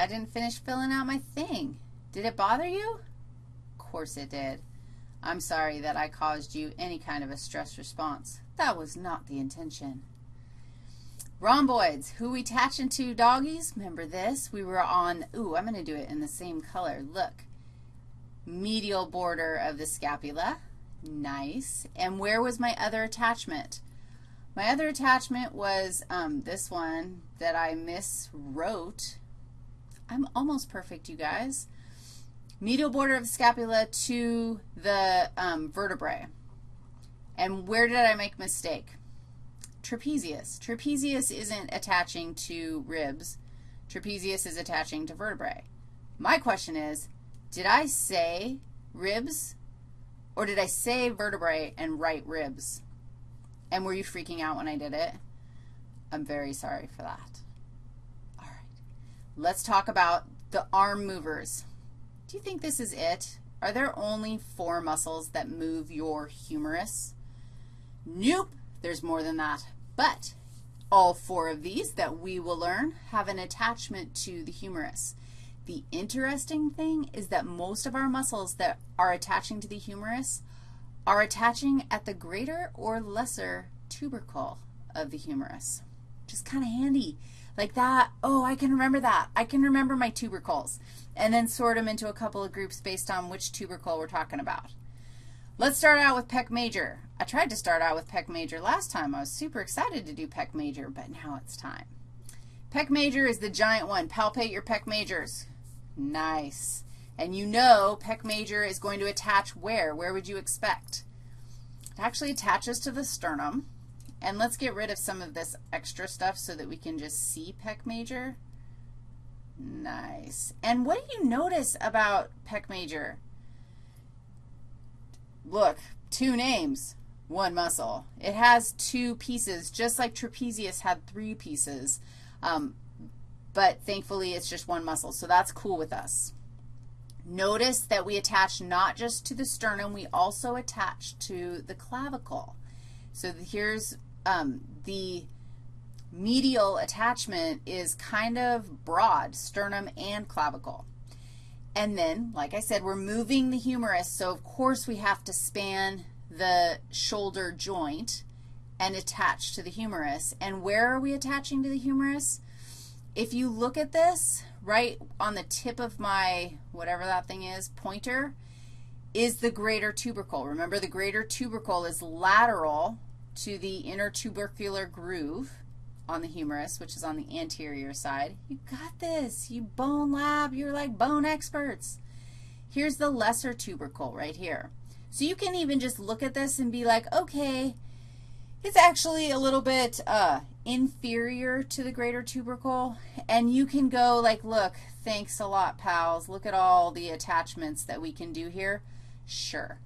I didn't finish filling out my thing. Did it bother you? Of course it did. I'm sorry that I caused you any kind of a stress response. That was not the intention. Rhomboids, who we attaching to doggies? Remember this? We were on, ooh, I'm going to do it in the same color. Look, medial border of the scapula. Nice. And where was my other attachment? My other attachment was um, this one that I miswrote. I'm almost perfect, you guys. Medial border of the scapula to the um, vertebrae. And where did I make mistake? Trapezius. Trapezius isn't attaching to ribs. Trapezius is attaching to vertebrae. My question is, did I say ribs or did I say vertebrae and write ribs? And were you freaking out when I did it? I'm very sorry for that. Let's talk about the arm movers. Do you think this is it? Are there only four muscles that move your humerus? Nope, there's more than that. But all four of these that we will learn have an attachment to the humerus. The interesting thing is that most of our muscles that are attaching to the humerus are attaching at the greater or lesser tubercle of the humerus. Just kind of handy. Like that, oh, I can remember that. I can remember my tubercles. And then sort them into a couple of groups based on which tubercle we're talking about. Let's start out with pec major. I tried to start out with pec major last time. I was super excited to do pec major, but now it's time. Pec major is the giant one. Palpate your pec majors. Nice. And you know pec major is going to attach where? Where would you expect? It actually attaches to the sternum. And let's get rid of some of this extra stuff so that we can just see pec major. Nice. And what do you notice about pec major? Look, two names, one muscle. It has two pieces, just like trapezius had three pieces. Um, but thankfully it's just one muscle, so that's cool with us. Notice that we attach not just to the sternum, we also attach to the clavicle. So here's um, the medial attachment is kind of broad, sternum and clavicle. And then, like I said, we're moving the humerus, so of course we have to span the shoulder joint and attach to the humerus. And where are we attaching to the humerus? If you look at this, right on the tip of my, whatever that thing is, pointer, is the greater tubercle. Remember, the greater tubercle is lateral to the intertubercular groove on the humerus, which is on the anterior side. You got this. You bone lab. You're like bone experts. Here's the lesser tubercle right here. So you can even just look at this and be like, okay, it's actually a little bit uh, inferior to the greater tubercle. And you can go like, look, thanks a lot, pals. Look at all the attachments that we can do here. Sure.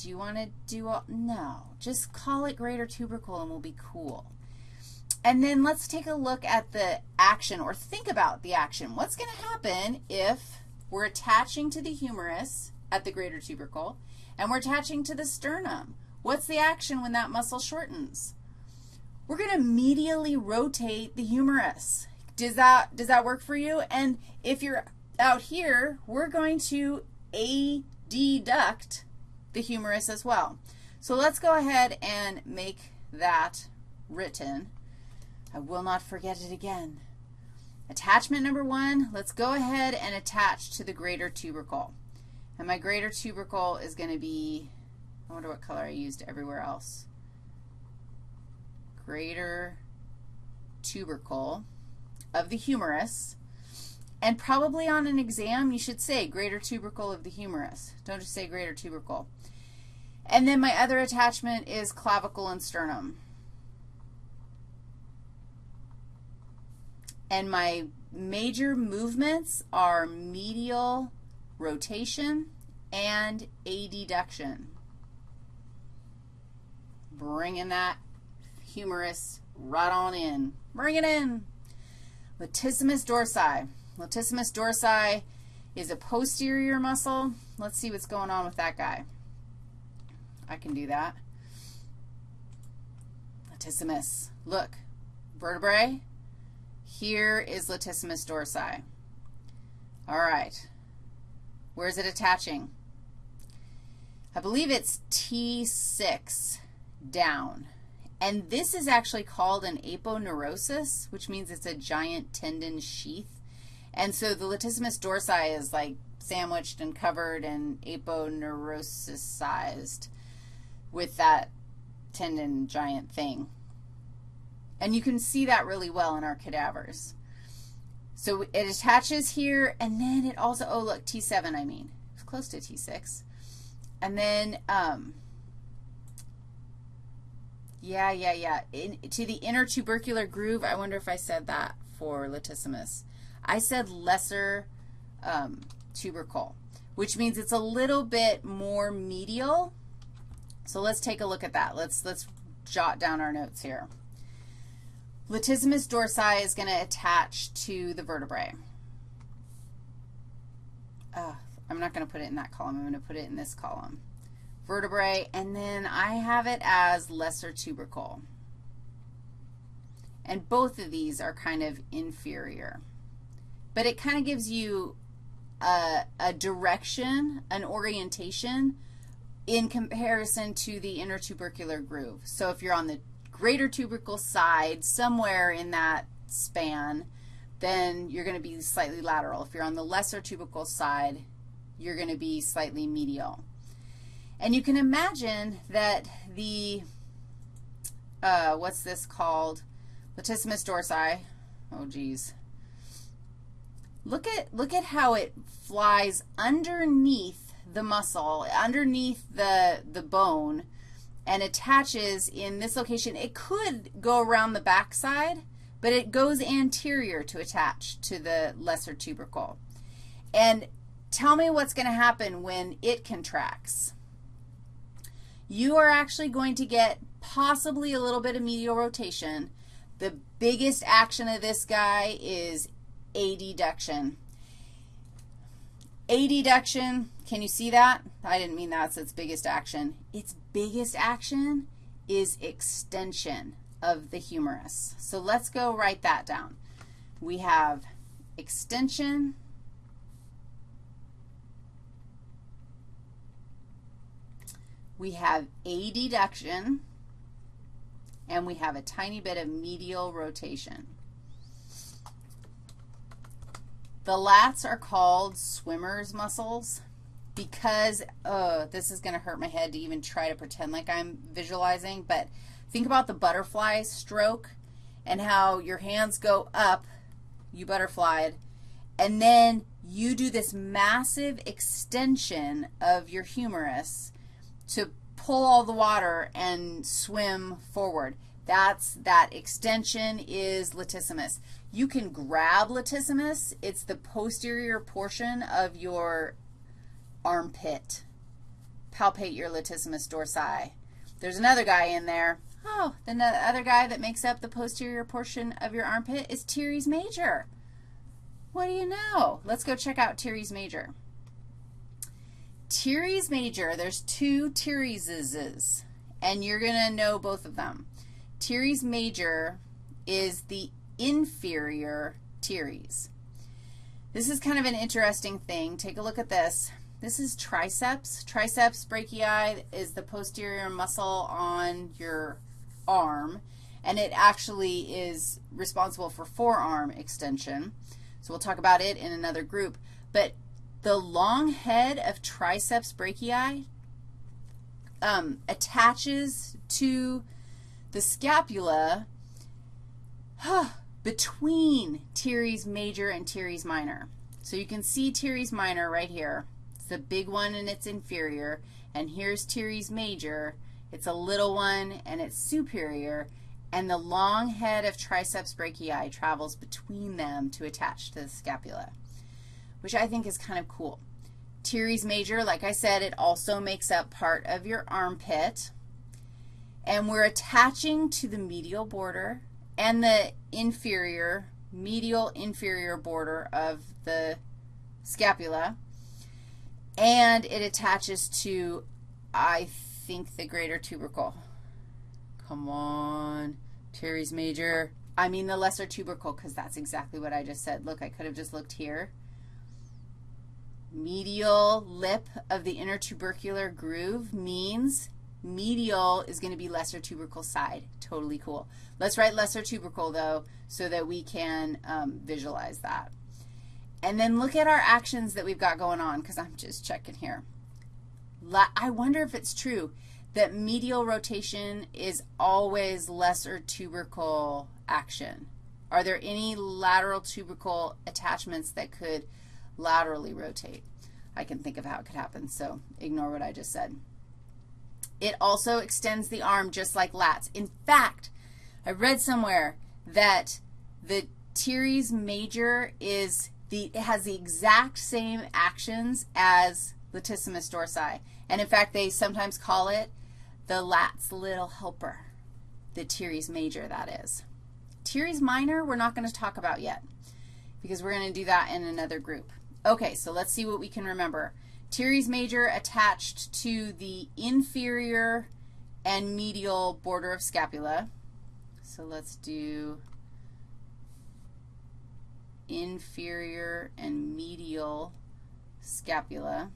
Do you want to do all? No. Just call it greater tubercle and we'll be cool. And then let's take a look at the action or think about the action. What's going to happen if we're attaching to the humerus at the greater tubercle and we're attaching to the sternum? What's the action when that muscle shortens? We're going to medially rotate the humerus. Does that, does that work for you? And if you're out here, we're going to adduct the humerus as well. So let's go ahead and make that written. I will not forget it again. Attachment number one, let's go ahead and attach to the greater tubercle. And my greater tubercle is going to be I wonder what color I used everywhere else. Greater tubercle of the humerus. And probably on an exam, you should say greater tubercle of the humerus. Don't just say greater tubercle. And then my other attachment is clavicle and sternum. And my major movements are medial rotation and adduction bringing that humerus right on in. Bring it in. Latissimus dorsi. Latissimus dorsi is a posterior muscle. Let's see what's going on with that guy. I can do that. Latissimus. Look, vertebrae. Here is latissimus dorsi. All right. Where is it attaching? I believe it's T6 down. And this is actually called an aponeurosis, which means it's a giant tendon sheath. And so the latissimus dorsi is like sandwiched and covered and aponeurosisized with that tendon giant thing. And you can see that really well in our cadavers. So it attaches here, and then it also, oh, look, T7, I mean. It's close to T6. And then, um, yeah, yeah, yeah. In, to the intertubercular groove, I wonder if I said that for latissimus. I said lesser um, tubercle, which means it's a little bit more medial. So let's take a look at that. Let's, let's jot down our notes here. Latissimus dorsi is going to attach to the vertebrae. Uh, I'm not going to put it in that column. I'm going to put it in this column. Vertebrae, and then I have it as lesser tubercle. And both of these are kind of inferior. But it kind of gives you a, a direction, an orientation in comparison to the intertubercular groove. So if you're on the greater tubercle side, somewhere in that span, then you're going to be slightly lateral. If you're on the lesser tubercle side, you're going to be slightly medial. And you can imagine that the, uh, what's this called? Latissimus dorsi. Oh, geez. Look at, look at how it flies underneath the muscle, underneath the, the bone, and attaches in this location. It could go around the backside, but it goes anterior to attach to the lesser tubercle. And tell me what's going to happen when it contracts. You are actually going to get possibly a little bit of medial rotation. The biggest action of this guy is adduction. deduction, can you see that? I didn't mean that's its biggest action. Its biggest action is extension of the humerus. So let's go write that down. We have extension, we have a deduction, and we have a tiny bit of medial rotation. The lats are called swimmer's muscles because, oh, this is going to hurt my head to even try to pretend like I'm visualizing, but think about the butterfly stroke and how your hands go up, you butterflied, and then you do this massive extension of your humerus to pull all the water and swim forward. That's that extension is latissimus. You can grab latissimus. It's the posterior portion of your armpit. Palpate your latissimus dorsi. There's another guy in there. Oh, then the other guy that makes up the posterior portion of your armpit is teres major. What do you know? Let's go check out teres major. Teres major, there's two tereses, and you're going to know both of them. Teres major is the inferior teres. This is kind of an interesting thing. Take a look at this. This is triceps. Triceps brachii is the posterior muscle on your arm, and it actually is responsible for forearm extension. So we'll talk about it in another group. But the long head of triceps brachii um, attaches to the scapula between teres major and teres minor. So you can see teres minor right here. It's the big one and it's inferior. And here's teres major. It's a little one and it's superior. And the long head of triceps brachii travels between them to attach to the scapula, which I think is kind of cool. Teres major, like I said, it also makes up part of your armpit. And we're attaching to the medial border and the inferior, medial inferior border of the scapula, and it attaches to, I think, the greater tubercle. Come on, Teres major. I mean the lesser tubercle because that's exactly what I just said. Look, I could have just looked here. Medial lip of the intertubercular groove means medial is going to be lesser tubercle side. Totally cool. Let's write lesser tubercle, though, so that we can um, visualize that. And then look at our actions that we've got going on, because I'm just checking here. I wonder if it's true that medial rotation is always lesser tubercle action. Are there any lateral tubercle attachments that could laterally rotate? I can think of how it could happen, so ignore what I just said. It also extends the arm just like lats. In fact, I read somewhere that the teres major is the, it has the exact same actions as latissimus dorsi. And in fact, they sometimes call it the lats little helper, the teres major, that is. Teres minor, we're not going to talk about yet because we're going to do that in another group. Okay, so let's see what we can remember. Teres major attached to the inferior and medial border of scapula. So let's do inferior and medial scapula.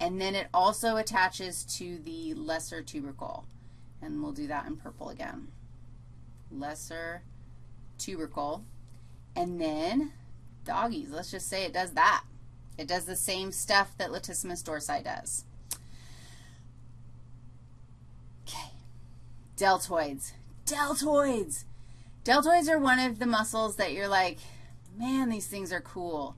And then it also attaches to the lesser tubercle. And we'll do that in purple again. Lesser tubercle. And then doggies, let's just say it does that. It does the same stuff that latissimus dorsi does. Okay, deltoids. Deltoids. Deltoids are one of the muscles that you're like, man, these things are cool.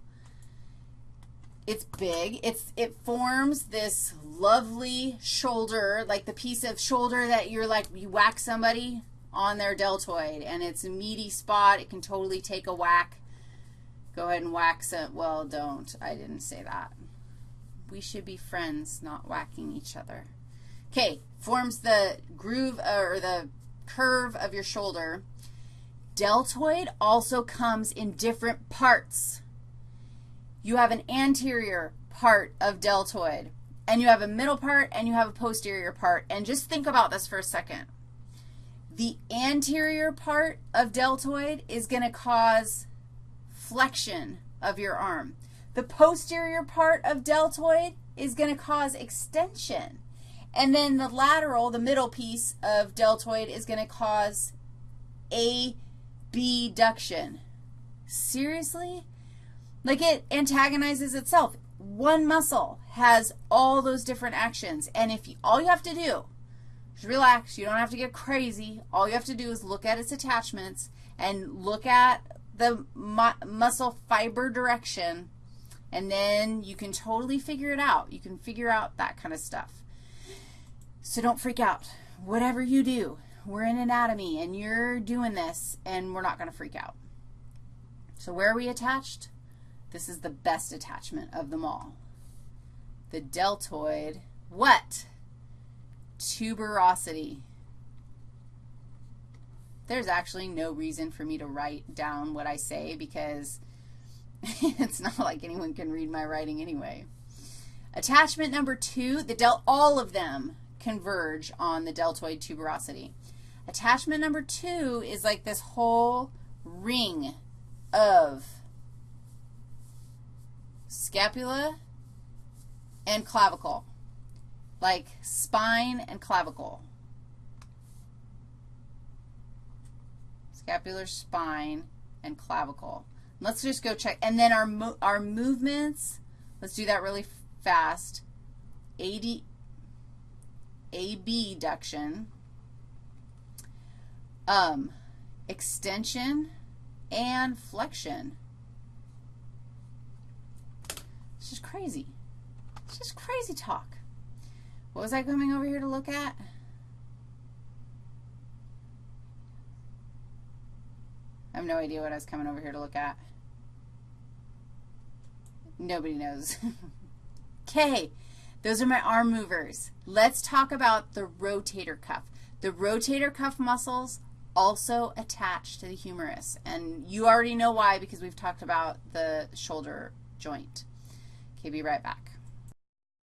It's big. It's, it forms this lovely shoulder, like the piece of shoulder that you're like, you whack somebody on their deltoid, and it's a meaty spot. It can totally take a whack. Go ahead and wax it. Well, don't. I didn't say that. We should be friends, not whacking each other. Okay, forms the groove uh, or the curve of your shoulder. Deltoid also comes in different parts. You have an anterior part of deltoid, and you have a middle part, and you have a posterior part. And just think about this for a second. The anterior part of deltoid is going to cause flexion of your arm. The posterior part of deltoid is going to cause extension. And then the lateral, the middle piece of deltoid is going to cause abduction. Seriously? Like it antagonizes itself. One muscle has all those different actions. And if you, all you have to do is relax. You don't have to get crazy. All you have to do is look at its attachments and look at the mu muscle fiber direction, and then you can totally figure it out. You can figure out that kind of stuff. So don't freak out. Whatever you do, we're in anatomy, and you're doing this, and we're not going to freak out. So where are we attached? This is the best attachment of them all. The deltoid, what? Tuberosity there's actually no reason for me to write down what I say because it's not like anyone can read my writing anyway. Attachment number two, the del all of them converge on the deltoid tuberosity. Attachment number two is like this whole ring of scapula and clavicle, like spine and clavicle. Scapular spine, and clavicle. Let's just go check. And then our, mo our movements, let's do that really fast. AD, abduction, um, extension, and flexion. It's just crazy. It's just crazy talk. What was I coming over here to look at? I have no idea what I was coming over here to look at. Nobody knows. okay, those are my arm movers. Let's talk about the rotator cuff. The rotator cuff muscles also attach to the humerus, and you already know why because we've talked about the shoulder joint. Okay, be right back.